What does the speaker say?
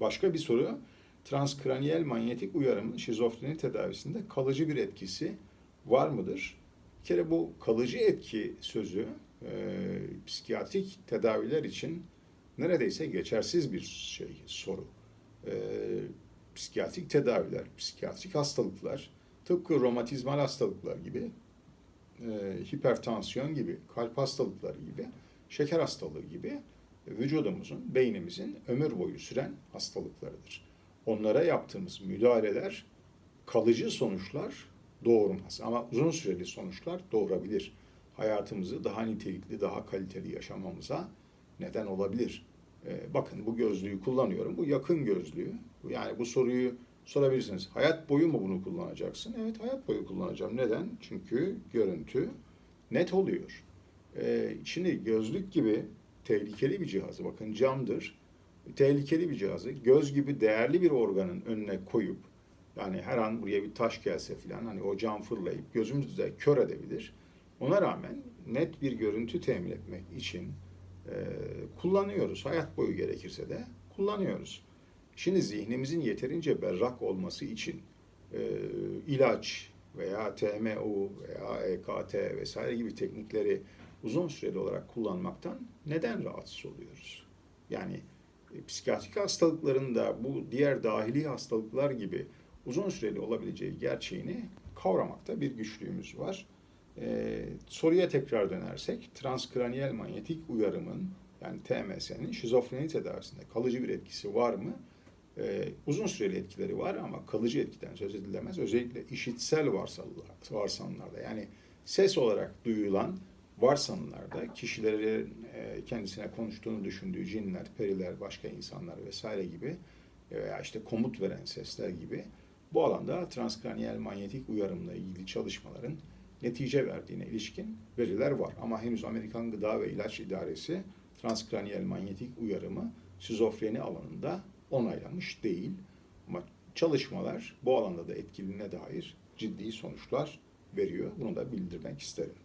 Başka bir soru. Transkraniyel manyetik uyarımın şizofreni tedavisinde kalıcı bir etkisi var mıdır? Bir kere bu kalıcı etki sözü e, psikiyatrik tedaviler için neredeyse geçersiz bir şey, soru. E, psikiyatrik tedaviler, psikiyatrik hastalıklar, tıpkı romatizmal hastalıklar gibi, e, hipertansiyon gibi, kalp hastalıkları gibi, şeker hastalığı gibi vücudumuzun, beynimizin ömür boyu süren hastalıklarıdır. Onlara yaptığımız müdahaleler kalıcı sonuçlar doğurmaz ama uzun süreli sonuçlar doğurabilir. Hayatımızı daha nitelikli, daha kaliteli yaşamamıza neden olabilir. Ee, bakın bu gözlüğü kullanıyorum. Bu yakın gözlüğü. Yani bu soruyu sorabilirsiniz. Hayat boyu mu bunu kullanacaksın? Evet hayat boyu kullanacağım. Neden? Çünkü görüntü net oluyor. Ee, şimdi gözlük gibi tehlikeli bir cihazı, bakın camdır, tehlikeli bir cihazı göz gibi değerli bir organın önüne koyup yani her an buraya bir taş gelse filan hani o cam fırlayıp gözümüzü de kör edebilir. Ona rağmen net bir görüntü temin etmek için e, kullanıyoruz. Hayat boyu gerekirse de kullanıyoruz. Şimdi zihnimizin yeterince berrak olması için e, ilaç veya TMU veya EKT vesaire gibi teknikleri uzun süreli olarak kullanmaktan neden rahatsız oluyoruz? Yani e, psikiyatrik hastalıkların da bu diğer dahili hastalıklar gibi uzun süreli olabileceği gerçeğini kavramakta bir güçlüğümüz var. Ee, soruya tekrar dönersek, transkraniyel manyetik uyarımın yani TMS'nin şizofreni tedavisinde kalıcı bir etkisi var mı? Ee, uzun süreli etkileri var ama kalıcı etkiden söz edilemez. Özellikle işitsel varsanlar- varsayımlarda yani ses olarak duyulan varsanımlarda kişilerin e, kendisine konuştuğunu düşündüğü cinler, periler, başka insanlar vesaire gibi veya işte komut veren sesler gibi bu alanda transkraniyel manyetik uyarımla ilgili çalışmaların netice verdiğine ilişkin veriler var. Ama henüz Amerikan Gıda ve İlaç İdaresi transkraniyel manyetik uyarımı şizofreni alanında onaylamış değil. Ama çalışmalar bu alanda da etkiliğine dair ciddi sonuçlar veriyor. Bunu da bildirmek isterim.